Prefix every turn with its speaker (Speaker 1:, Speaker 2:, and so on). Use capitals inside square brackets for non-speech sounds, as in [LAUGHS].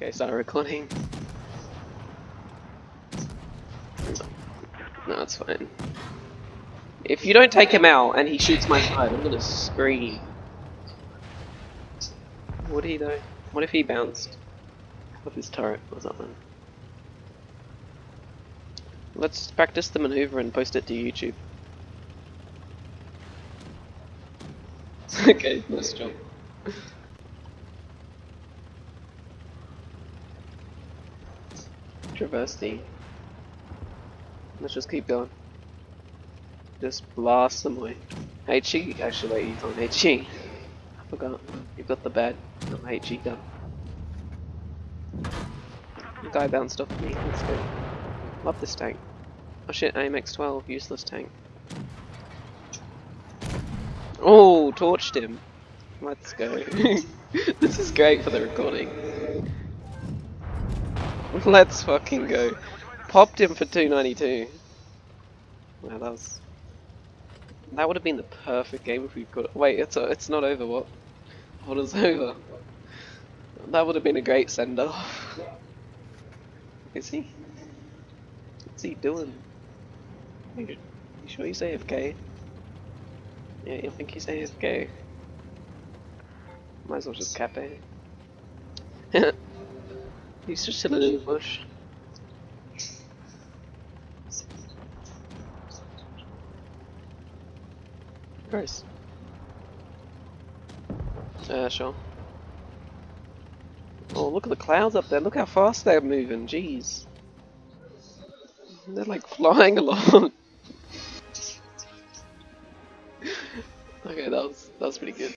Speaker 1: Okay, start recording. No, it's fine. If you don't take him out and he shoots my side, I'm gonna scream. Would he though? What if he bounced off his turret or something? Let's practice the maneuver and post it to YouTube. [LAUGHS] okay, nice job. Traverse. Let's just keep going. Just blast them away. HE, actually wait, he's on HE. I forgot. You've got the bad um, HE gun. The guy bounced off me, let's go. Love this tank. Oh shit, AMX-12, useless tank. Oh, torched him. Let's go. [LAUGHS] this is great for the recording. [LAUGHS] Let's fucking go. Popped him for 292. Wow, that was... That would have been the perfect game if we could... Wait, it's a, it's not over, what? What is over? That would have been a great send-off. Is he? What's he doing? You, you sure he's AFK? Yeah, you think he's AFK? Might as well just cap it. [LAUGHS] he's just in the bush. Gross. Uh, sure. Oh, look at the clouds up there. Look how fast they're moving. Jeez. They're like flying [LAUGHS] along. okay, that was that was pretty good.